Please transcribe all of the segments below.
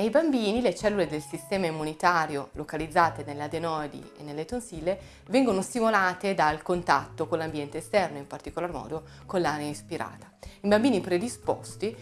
Nei bambini le cellule del sistema immunitario localizzate nelle adenoidi e nelle tonsille vengono stimolate dal contatto con l'ambiente esterno, in particolar modo con l'aria ispirata. In bambini predisposti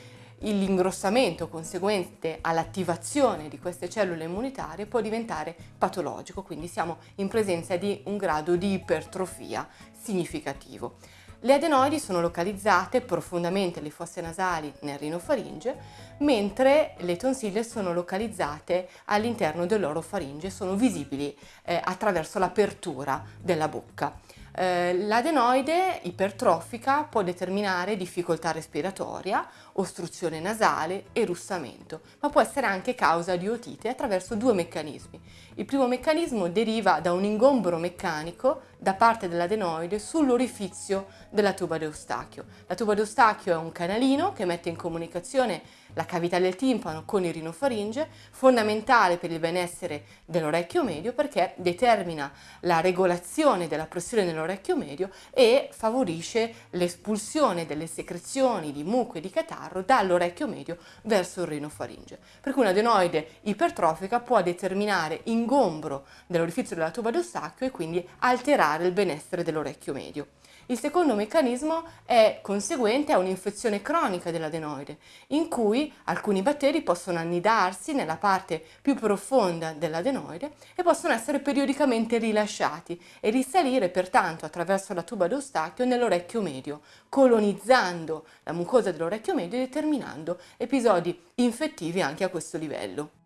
l'ingrossamento conseguente all'attivazione di queste cellule immunitarie può diventare patologico, quindi siamo in presenza di un grado di ipertrofia significativo. Le adenoidi sono localizzate profondamente alle fosse nasali nel rinofaringe, mentre le tonsille sono localizzate all'interno dell'orofaringe, sono visibili eh, attraverso l'apertura della bocca. Eh, l'adenoide ipertrofica può determinare difficoltà respiratoria, ostruzione nasale e russamento, ma può essere anche causa di otite attraverso due meccanismi. Il primo meccanismo deriva da un ingombro meccanico da parte dell'adenoide sull'orifizio della tuba d'Eustachio. La tuba d'Eustachio è un canalino che mette in comunicazione la cavità del timpano con il rinofaringe, fondamentale per il benessere dell'orecchio medio perché determina la regolazione della pressione nell'orecchio medio e favorisce l'espulsione delle secrezioni di muco e di catarro dall'orecchio medio verso il rinofaringe. Per cui un'adenoide ipertrofica può determinare ingombro dell'orifizio della tuba d'Eustachio e quindi alterare il benessere dell'orecchio medio. Il secondo meccanismo è conseguente a un'infezione cronica dell'adenoide, in cui alcuni batteri possono annidarsi nella parte più profonda dell'adenoide e possono essere periodicamente rilasciati e risalire pertanto attraverso la tuba d'Eustachio nell'orecchio medio, colonizzando la mucosa dell'orecchio medio e determinando episodi infettivi anche a questo livello.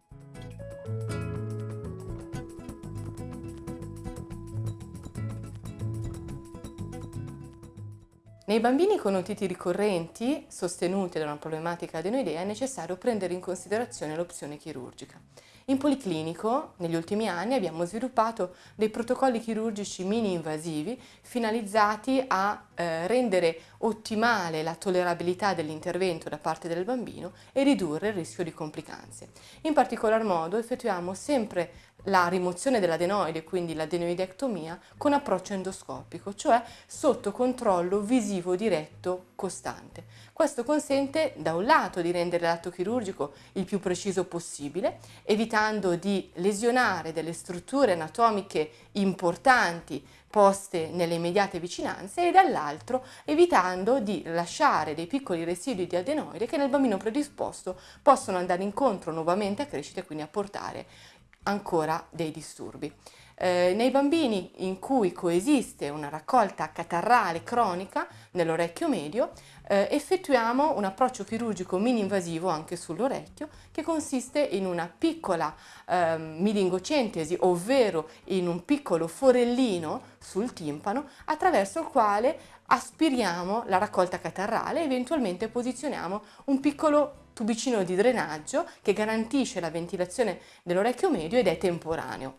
Nei bambini con otiti ricorrenti, sostenute da una problematica adenoidea, è necessario prendere in considerazione l'opzione chirurgica. In policlinico, negli ultimi anni, abbiamo sviluppato dei protocolli chirurgici mini-invasivi finalizzati a eh, rendere ottimale la tollerabilità dell'intervento da parte del bambino e ridurre il rischio di complicanze. In particolar modo effettuiamo sempre la rimozione dell'adenoide, quindi l'adenoidectomia, con approccio endoscopico, cioè sotto controllo visivo diretto costante. Questo consente da un lato di rendere l'atto chirurgico il più preciso possibile, evitando di lesionare delle strutture anatomiche importanti poste nelle immediate vicinanze e dall'altro evitando di lasciare dei piccoli residui di adenoide che nel bambino predisposto possono andare incontro nuovamente a crescita e quindi a portare ancora dei disturbi. Eh, nei bambini in cui coesiste una raccolta catarrale cronica nell'orecchio medio, eh, effettuiamo un approccio chirurgico mini-invasivo anche sull'orecchio che consiste in una piccola eh, milingocentesi, ovvero in un piccolo forellino sul timpano attraverso il quale aspiriamo la raccolta catarrale e eventualmente posizioniamo un piccolo tubicino di drenaggio che garantisce la ventilazione dell'orecchio medio ed è temporaneo.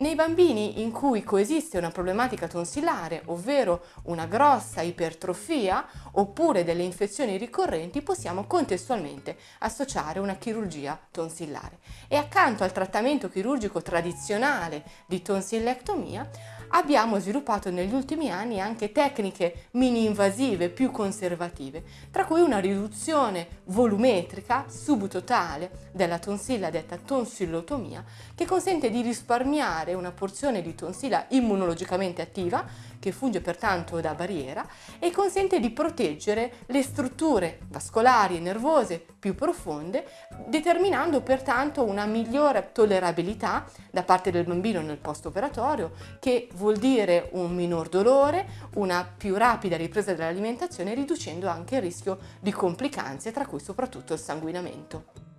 Nei bambini in cui coesiste una problematica tonsillare, ovvero una grossa ipertrofia oppure delle infezioni ricorrenti, possiamo contestualmente associare una chirurgia tonsillare. E accanto al trattamento chirurgico tradizionale di tonsillectomia, abbiamo sviluppato negli ultimi anni anche tecniche mini-invasive più conservative, tra cui una riduzione volumetrica subtotale della tonsilla detta tonsillotomia, che consente di risparmiare una porzione di tonsilla immunologicamente attiva che funge pertanto da barriera e consente di proteggere le strutture vascolari e nervose più profonde, determinando pertanto una migliore tollerabilità da parte del bambino nel post-operatorio, che vuol dire un minor dolore, una più rapida ripresa dell'alimentazione, riducendo anche il rischio di complicanze, tra cui soprattutto il sanguinamento.